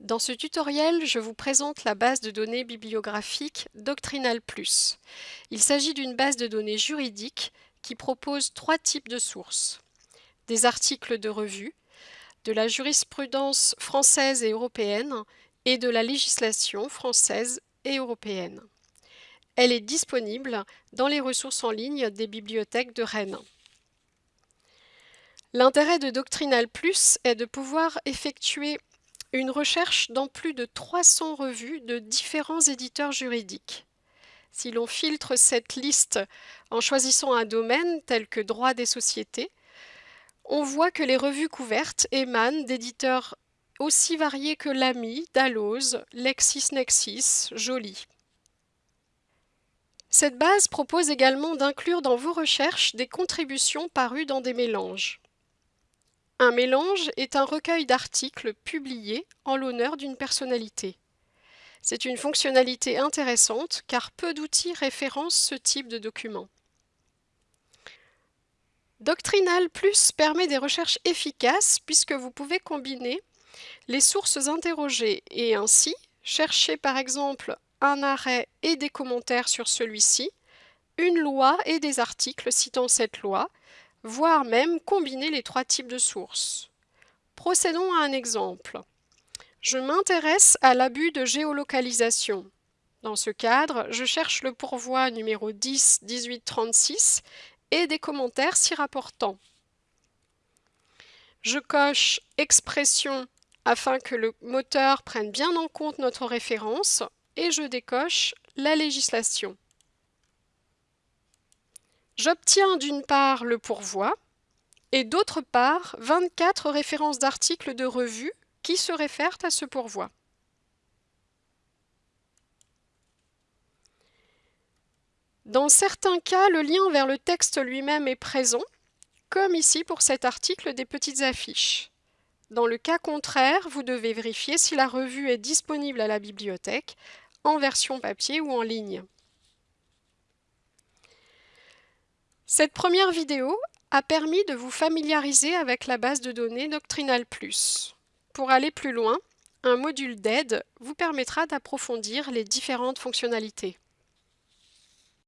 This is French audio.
Dans ce tutoriel, je vous présente la base de données bibliographique Doctrinal Plus. Il s'agit d'une base de données juridique qui propose trois types de sources. Des articles de revue, de la jurisprudence française et européenne et de la législation française et européenne. Elle est disponible dans les ressources en ligne des bibliothèques de Rennes. L'intérêt de Doctrinal Plus est de pouvoir effectuer une recherche dans plus de 300 revues de différents éditeurs juridiques. Si l'on filtre cette liste en choisissant un domaine tel que droit des sociétés, on voit que les revues couvertes émanent d'éditeurs aussi variés que Lamy, Dalloz, LexisNexis, Joly. Cette base propose également d'inclure dans vos recherches des contributions parues dans des mélanges. Un mélange est un recueil d'articles publiés en l'honneur d'une personnalité. C'est une fonctionnalité intéressante car peu d'outils référencent ce type de document. Doctrinal Plus permet des recherches efficaces puisque vous pouvez combiner les sources interrogées et ainsi chercher par exemple un arrêt et des commentaires sur celui-ci, une loi et des articles citant cette loi, voire même combiner les trois types de sources. Procédons à un exemple. Je m'intéresse à l'abus de géolocalisation. Dans ce cadre, je cherche le pourvoi numéro 10 1836 et des commentaires s'y rapportant. Je coche expression afin que le moteur prenne bien en compte notre référence et je décoche la législation. J'obtiens d'une part le pourvoi et d'autre part 24 références d'articles de revue qui se réfèrent à ce pourvoi. Dans certains cas, le lien vers le texte lui-même est présent, comme ici pour cet article des petites affiches. Dans le cas contraire, vous devez vérifier si la revue est disponible à la bibliothèque, en version papier ou en ligne. Cette première vidéo a permis de vous familiariser avec la base de données Doctrinal. Pour aller plus loin, un module d'aide vous permettra d'approfondir les différentes fonctionnalités.